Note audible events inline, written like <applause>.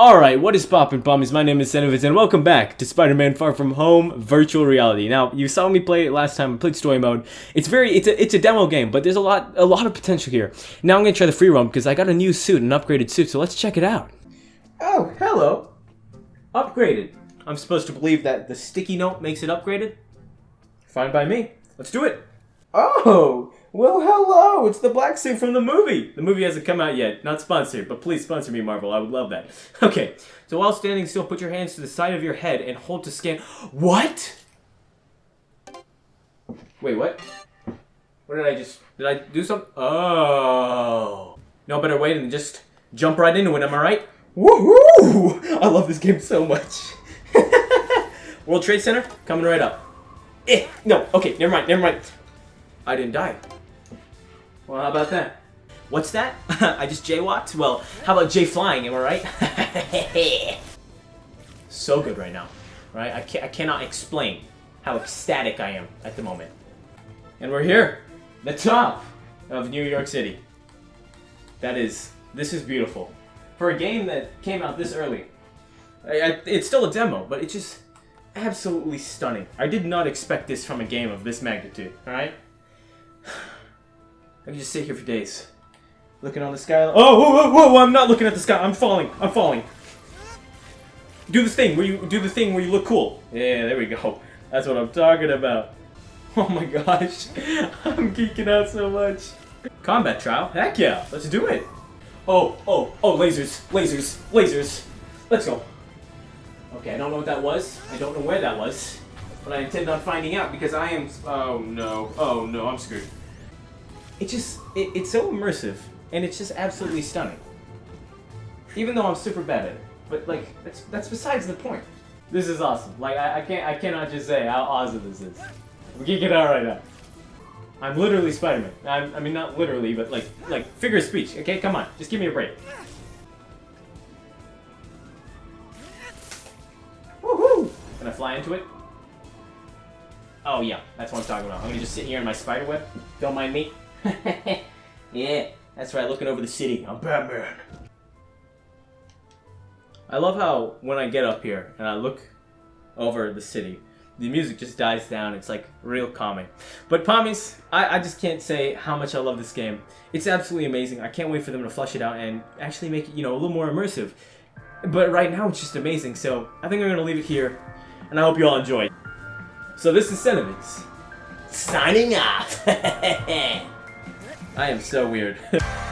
Alright, what is poppin' pommies? My name is Senovitz and welcome back to Spider-Man Far From Home Virtual Reality. Now, you saw me play it last time, I played story mode. It's very, it's a, it's a demo game, but there's a lot, a lot of potential here. Now I'm gonna try the free roam because I got a new suit, an upgraded suit, so let's check it out. Oh, hello. Upgraded. I'm supposed to believe that the sticky note makes it upgraded? Fine by me. Let's do it. Oh, well, hello. It's the black suit from the movie. The movie hasn't come out yet. Not sponsored, but please sponsor me, Marvel. I would love that. <laughs> Okay, so while standing still, put your hands to the side of your head and hold to scan. What? Wait, what? What did I just... Did I do something? Oh. No better way than just jump right into it, am I right? Woohoo! I love this game so much. <laughs> World Trade Center, coming right up. Eh, no, okay, never mind, never mind. I didn't die. Well, how about that? What's that? <laughs> I just jaywalked? Well, how about Jay flying, am I right? <laughs> so good right now, right? I, ca I cannot explain how ecstatic I am at the moment. And we're here, the top of New York City. That is, this is beautiful. For a game that came out this early, I, I, it's still a demo, but it's just absolutely stunning. I did not expect this from a game of this magnitude, alright? I can just sit here for days. Looking on the sky. Oh, whoa, whoa, whoa, I'm not looking at the sky. I'm falling. I'm falling. Do this thing where you do the thing where you look cool. Yeah, there we go. That's what I'm talking about. Oh my gosh. <laughs> I'm geeking out so much. Combat trial? Heck yeah. Let's do it. Oh, oh, oh, lasers, lasers, lasers. Let's go. Okay, I don't know what that was. I don't know where that was. But I intend on finding out because I am... Oh no. Oh no, I'm screwed. It just... It, it's so immersive. And it's just absolutely stunning. Even though I'm super bad at it. But like, that's, that's besides the point. This is awesome. Like, I, I can't I cannot just say how awesome this is. We can get out right now. I'm literally Spider-Man. I'm, I mean, not literally, but like, like figure of speech. Okay, come on, just give me a break. Woohoo! Can I fly into it? Oh yeah, that's what I'm talking about. I'm gonna just sit here in my spider web. Don't mind me. <laughs> yeah, that's right. Looking over the city. I'm Batman. I love how when I get up here and I look over the city, the music just dies down. It's like real calming. But Pommies, I, I just can't say how much I love this game. It's absolutely amazing. I can't wait for them to flush it out and actually make it, you know, a little more immersive. But right now it's just amazing. So I think I'm going to leave it here. And I hope you all enjoyed. So this is Senovitz. Signing off. <laughs> I am so weird. <laughs>